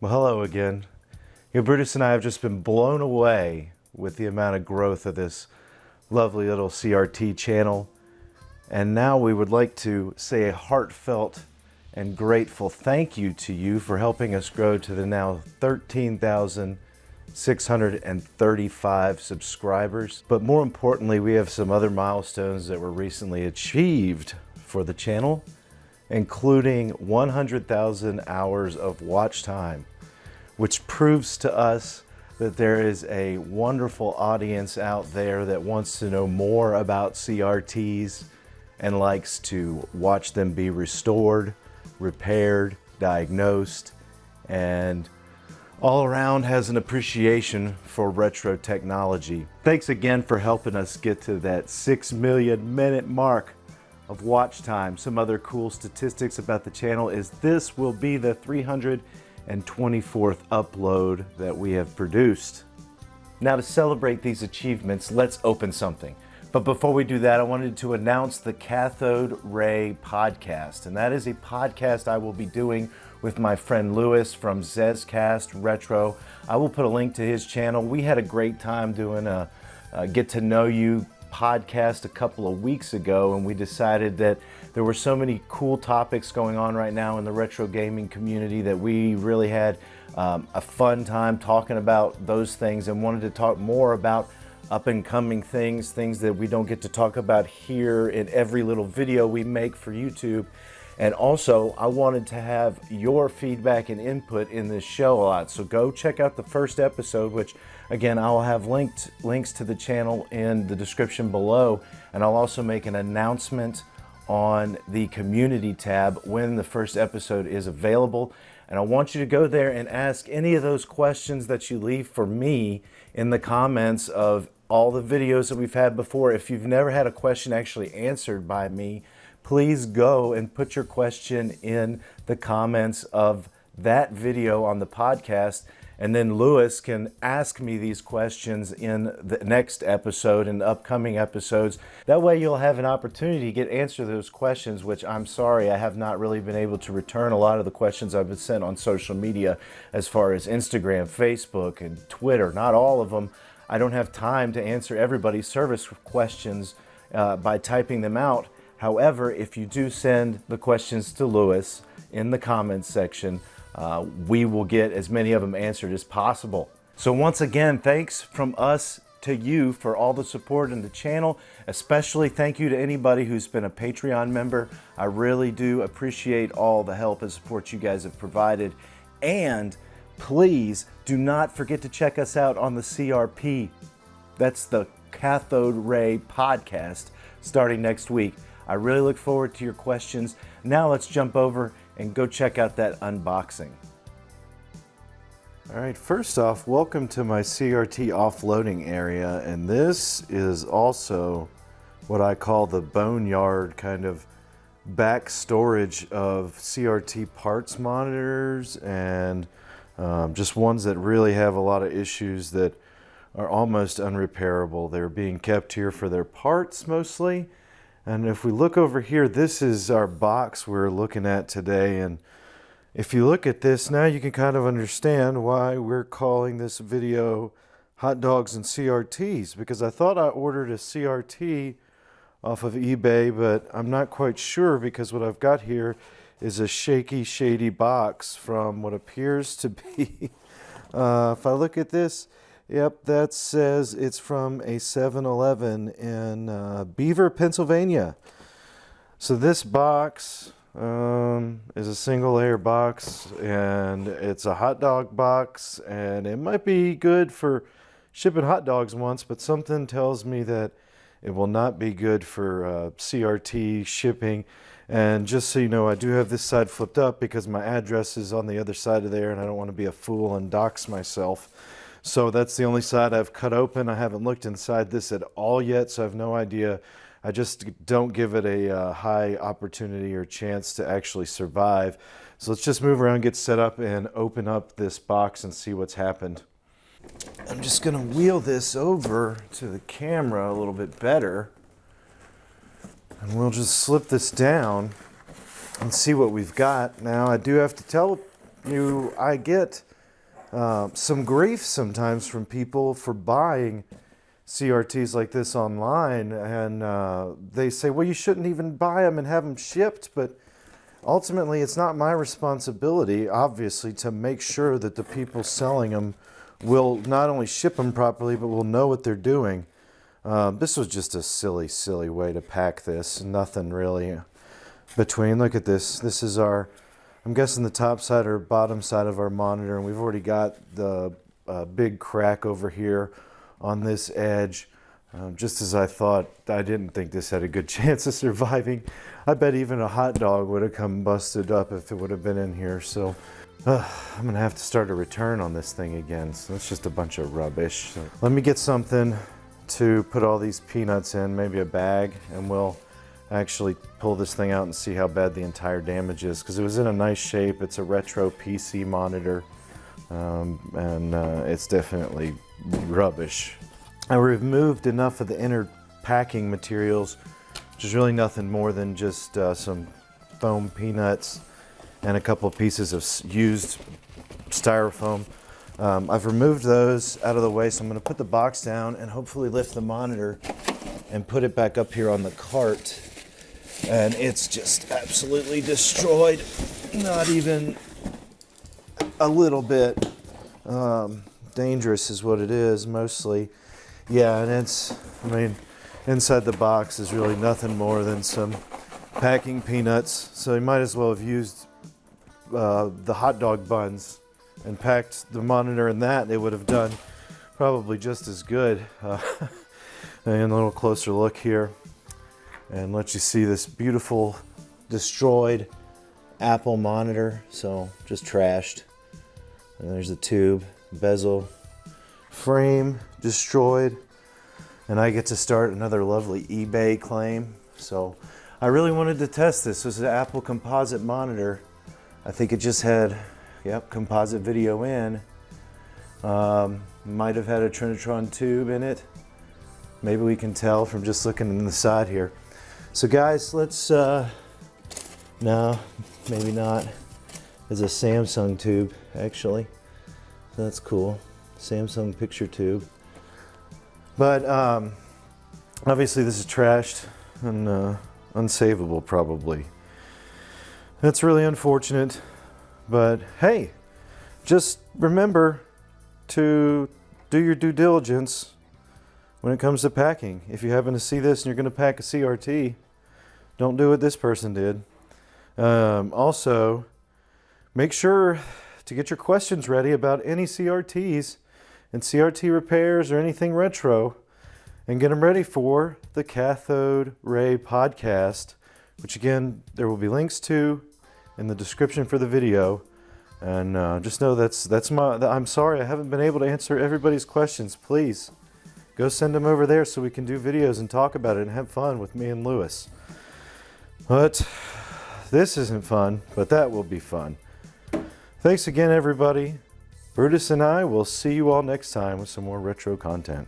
Well, hello again. You know, Brutus and I have just been blown away with the amount of growth of this lovely little CRT channel. And now we would like to say a heartfelt and grateful thank you to you for helping us grow to the now 13,635 subscribers. But more importantly, we have some other milestones that were recently achieved for the channel including 100,000 hours of watch time, which proves to us that there is a wonderful audience out there that wants to know more about CRTs and likes to watch them be restored, repaired, diagnosed, and all around has an appreciation for retro technology. Thanks again for helping us get to that 6 million minute mark of watch time. Some other cool statistics about the channel is this will be the 324th upload that we have produced. Now to celebrate these achievements, let's open something. But before we do that, I wanted to announce the Cathode Ray podcast. And that is a podcast I will be doing with my friend Lewis from Zezcast Retro. I will put a link to his channel. We had a great time doing a, a get to know you podcast a couple of weeks ago and we decided that there were so many cool topics going on right now in the retro gaming community that we really had um, a fun time talking about those things and wanted to talk more about up and coming things, things that we don't get to talk about here in every little video we make for YouTube. And also, I wanted to have your feedback and input in this show a lot. So go check out the first episode, which again, I'll have linked links to the channel in the description below. And I'll also make an announcement on the community tab when the first episode is available. And I want you to go there and ask any of those questions that you leave for me in the comments of all the videos that we've had before. If you've never had a question actually answered by me, please go and put your question in the comments of that video on the podcast. And then Lewis can ask me these questions in the next episode and upcoming episodes. That way you'll have an opportunity to get answer those questions, which I'm sorry, I have not really been able to return a lot of the questions I've been sent on social media as far as Instagram, Facebook, and Twitter. Not all of them. I don't have time to answer everybody's service questions uh, by typing them out. However, if you do send the questions to Lewis in the comments section, uh, we will get as many of them answered as possible. So once again, thanks from us to you for all the support in the channel. Especially thank you to anybody who's been a Patreon member. I really do appreciate all the help and support you guys have provided. And please do not forget to check us out on the CRP. That's the Cathode Ray podcast starting next week. I really look forward to your questions. Now let's jump over and go check out that unboxing. All right, first off, welcome to my CRT offloading area. And this is also what I call the boneyard kind of back storage of CRT parts monitors and um, just ones that really have a lot of issues that are almost unrepairable. They're being kept here for their parts mostly and if we look over here, this is our box we're looking at today. And if you look at this, now you can kind of understand why we're calling this video Hot Dogs and CRTs. Because I thought I ordered a CRT off of eBay, but I'm not quite sure because what I've got here is a shaky, shady box from what appears to be, uh, if I look at this, Yep, that says it's from a 7-Eleven in uh, Beaver, Pennsylvania. So this box um, is a single layer box and it's a hot dog box and it might be good for shipping hot dogs once, but something tells me that it will not be good for uh, CRT shipping. And just so you know, I do have this side flipped up because my address is on the other side of there and I don't want to be a fool and dox myself. So that's the only side I've cut open. I haven't looked inside this at all yet, so I have no idea. I just don't give it a uh, high opportunity or chance to actually survive. So let's just move around, get set up, and open up this box and see what's happened. I'm just going to wheel this over to the camera a little bit better. And we'll just slip this down and see what we've got. Now, I do have to tell you I get uh, some grief sometimes from people for buying CRTs like this online, and uh, they say, well, you shouldn't even buy them and have them shipped, but ultimately it's not my responsibility, obviously, to make sure that the people selling them will not only ship them properly, but will know what they're doing. Uh, this was just a silly, silly way to pack this. Nothing really between. Look at this. This is our, I'm guessing the top side or bottom side of our monitor, and we've already got the uh, big crack over here on this edge. Um, just as I thought, I didn't think this had a good chance of surviving. I bet even a hot dog would have come busted up if it would have been in here. So uh, I'm gonna have to start a return on this thing again. So it's just a bunch of rubbish. So let me get something to put all these peanuts in, maybe a bag, and we'll actually pull this thing out and see how bad the entire damage is because it was in a nice shape. It's a retro PC monitor um, and uh, it's definitely rubbish. I removed enough of the inner packing materials, which is really nothing more than just uh, some foam peanuts and a couple of pieces of used styrofoam. Um, I've removed those out of the way, so I'm going to put the box down and hopefully lift the monitor and put it back up here on the cart. And it's just absolutely destroyed. Not even a little bit. Um, dangerous is what it is, mostly. Yeah, and it's, I mean, inside the box is really nothing more than some packing peanuts. So you might as well have used uh, the hot dog buns and packed the monitor in that, it would have done probably just as good. Uh, and a little closer look here and let you see this beautiful destroyed Apple monitor. So just trashed. And there's the tube, bezel, frame destroyed. And I get to start another lovely eBay claim. So I really wanted to test this. This is an Apple composite monitor. I think it just had Yep, composite video in. Um, might have had a Trinitron tube in it. Maybe we can tell from just looking in the side here. So guys, let's, uh, no, maybe not. There's a Samsung tube, actually. So that's cool. Samsung picture tube. But um, obviously this is trashed and uh, unsavable probably. That's really unfortunate. But hey, just remember to do your due diligence when it comes to packing. If you happen to see this and you're going to pack a CRT, don't do what this person did. Um, also, make sure to get your questions ready about any CRTs and CRT repairs or anything retro and get them ready for the Cathode Ray podcast, which again, there will be links to in the description for the video. And uh, just know that's that's my. I'm sorry I haven't been able to answer everybody's questions. Please go send them over there so we can do videos and talk about it and have fun with me and Lewis. But this isn't fun, but that will be fun. Thanks again, everybody. Brutus and I will see you all next time with some more retro content.